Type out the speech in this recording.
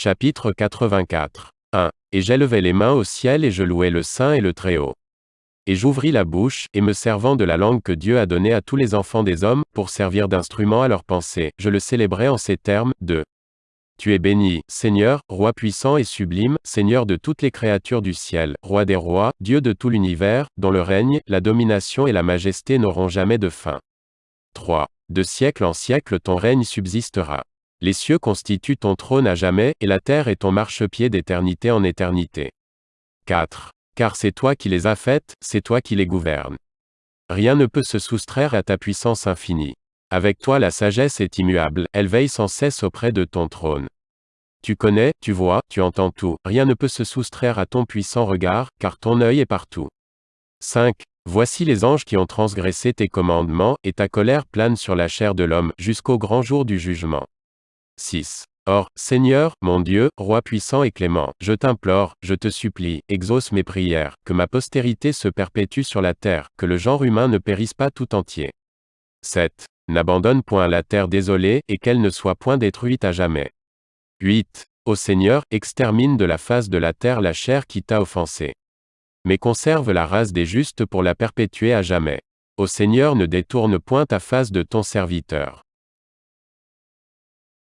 Chapitre 84. 1. Et j'élevai les mains au ciel et je louai le Saint et le Très-Haut. Et j'ouvris la bouche, et me servant de la langue que Dieu a donnée à tous les enfants des hommes, pour servir d'instrument à leur pensée, je le célébrai en ces termes, 2. Tu es béni, Seigneur, roi puissant et sublime, Seigneur de toutes les créatures du ciel, roi des rois, Dieu de tout l'univers, dont le règne, la domination et la majesté n'auront jamais de fin. 3. De siècle en siècle ton règne subsistera. Les cieux constituent ton trône à jamais, et la terre est ton marchepied d'éternité en éternité. 4. Car c'est toi qui les as faites, c'est toi qui les gouvernes. Rien ne peut se soustraire à ta puissance infinie. Avec toi la sagesse est immuable, elle veille sans cesse auprès de ton trône. Tu connais, tu vois, tu entends tout, rien ne peut se soustraire à ton puissant regard, car ton œil est partout. 5. Voici les anges qui ont transgressé tes commandements, et ta colère plane sur la chair de l'homme, jusqu'au grand jour du jugement. 6. Or, Seigneur, mon Dieu, roi puissant et clément, je t'implore, je te supplie, exauce mes prières, que ma postérité se perpétue sur la terre, que le genre humain ne périsse pas tout entier. 7. N'abandonne point la terre désolée, et qu'elle ne soit point détruite à jamais. 8. Ô Seigneur, extermine de la face de la terre la chair qui t'a offensé. Mais conserve la race des justes pour la perpétuer à jamais. Ô Seigneur, ne détourne point ta face de ton serviteur.